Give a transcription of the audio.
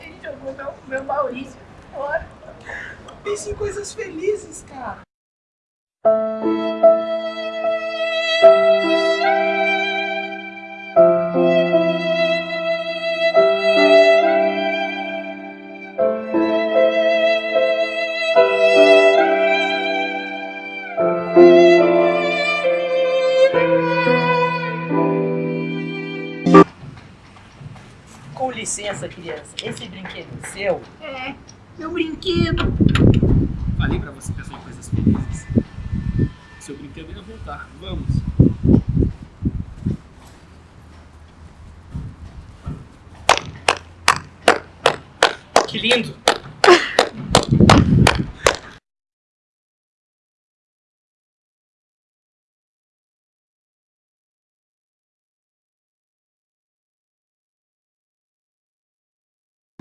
Ele jogou meu, meu Maurício fora. Pense em coisas felizes, cara. Com licença, criança. Esse brinquedo é seu? É, meu brinquedo. Falei pra você pensar em coisas felizes. Seu brinquedo ia voltar. Vamos. Que lindo!